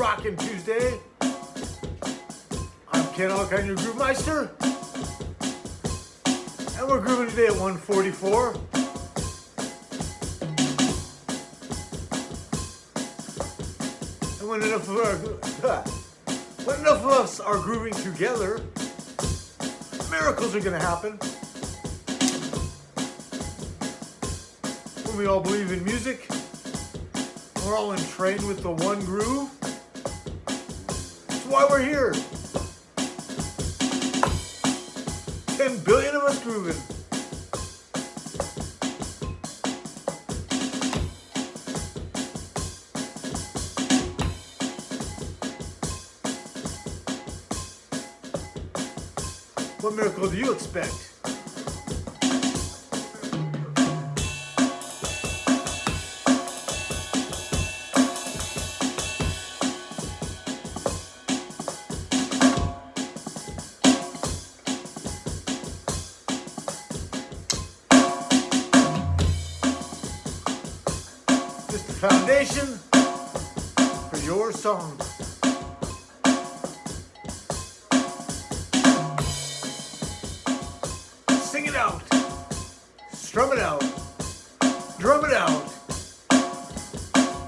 Rockin' Tuesday. I'm Ken Alkine, your Groove Meister. And we're grooving today at 144. And when enough of, our, when enough of us are grooving together, miracles are to happen. When we all believe in music, we're all entrain with the one groove. Why we're here. 10 billion of us grooving. What miracle do you expect? Foundation for your song. Sing it out. Strum it out. Drum it out.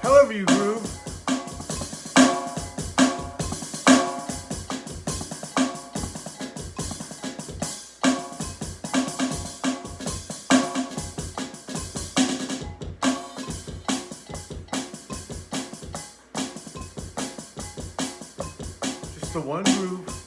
However you groove. The one groove.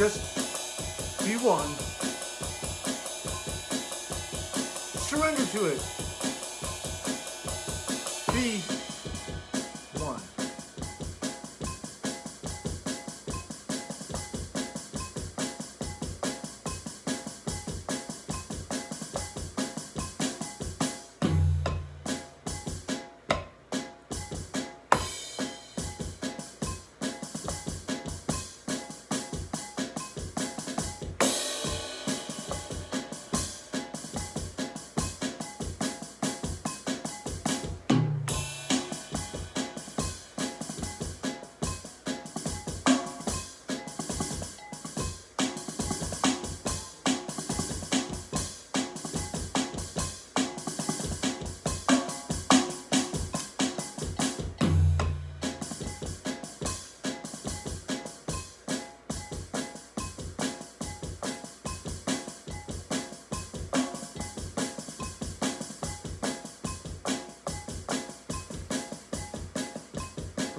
Just be one. Surrender to it. Be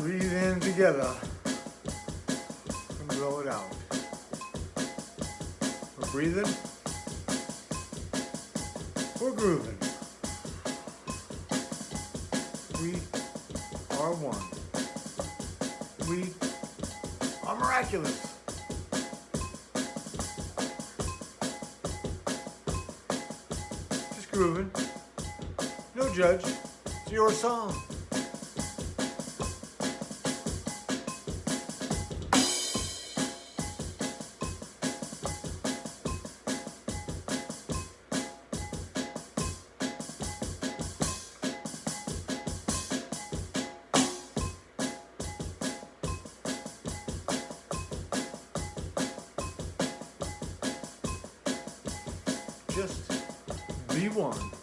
Breathe in together and blow it out. We're breathing. We're grooving. We are one. We are miraculous. Just grooving. No judge. It's your song. V1.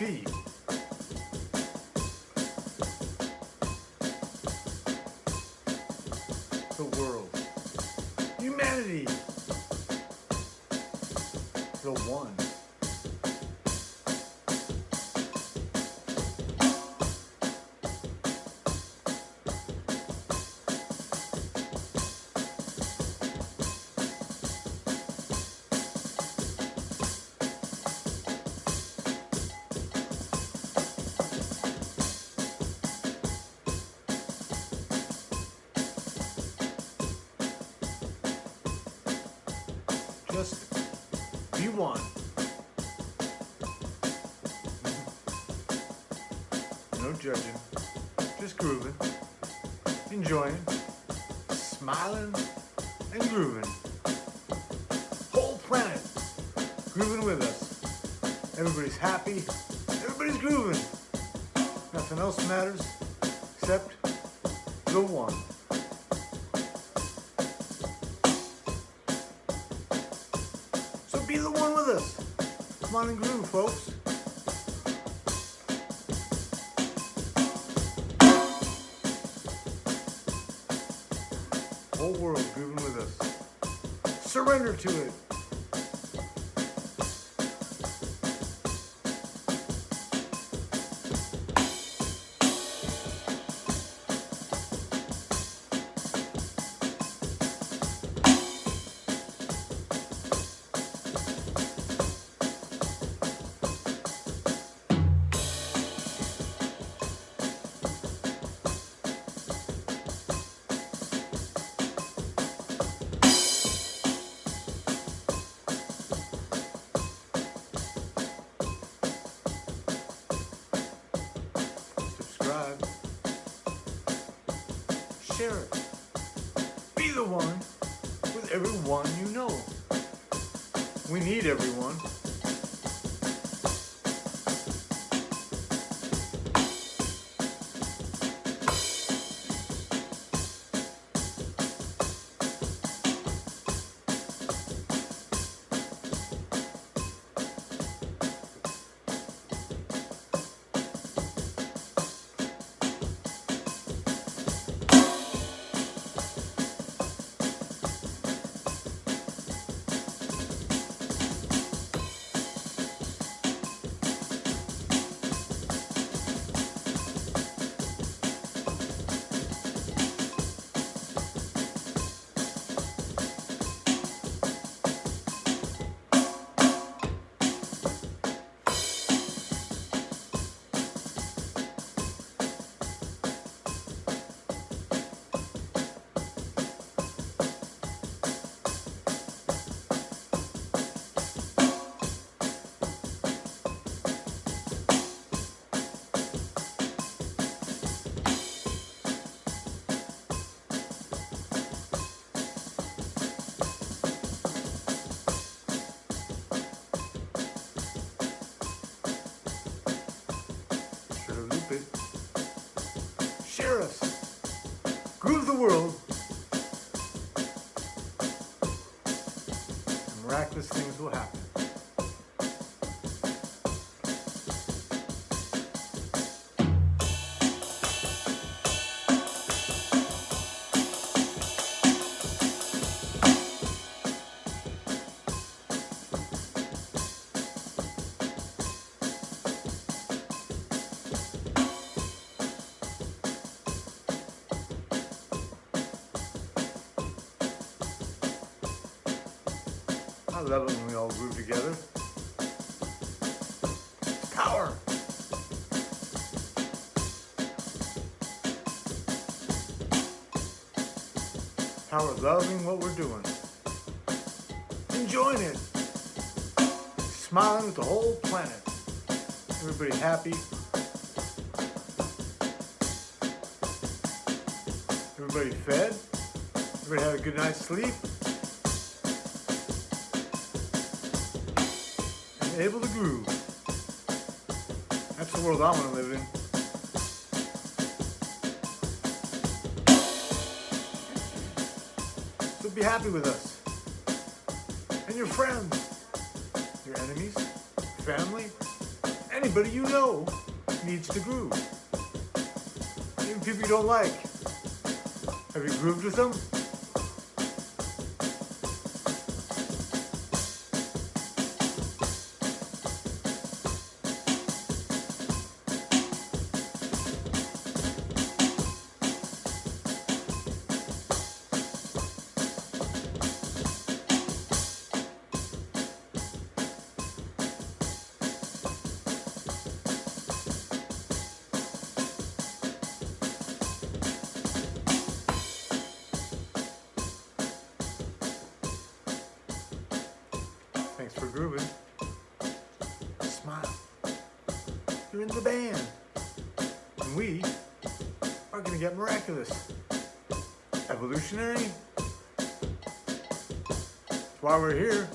Be. The world. Humanity. The one. Just be one. No judging. Just grooving. Enjoying. Smiling and grooving. Whole planet grooving with us. Everybody's happy. Everybody's grooving. Nothing else matters except the one. Come on and groove, folks. Whole world grooving with us. Surrender to it. Share it. Be the one with everyone you know. We need everyone. Us. Groove the world. And miraculous things will happen. I love it when we all groove together. Power. Power loving what we're doing. Enjoying it. Smiling with the whole planet. Everybody happy. Everybody fed. Everybody had a good night's sleep. Able to groove. That's the world I want to live in. So be happy with us. And your friends, your enemies, family, Anybody you know needs to groove. Even people you don't like. Have you grooved with them? Grooving. Smile. You're in the band. And we are going to get miraculous. Evolutionary. That's why we're here.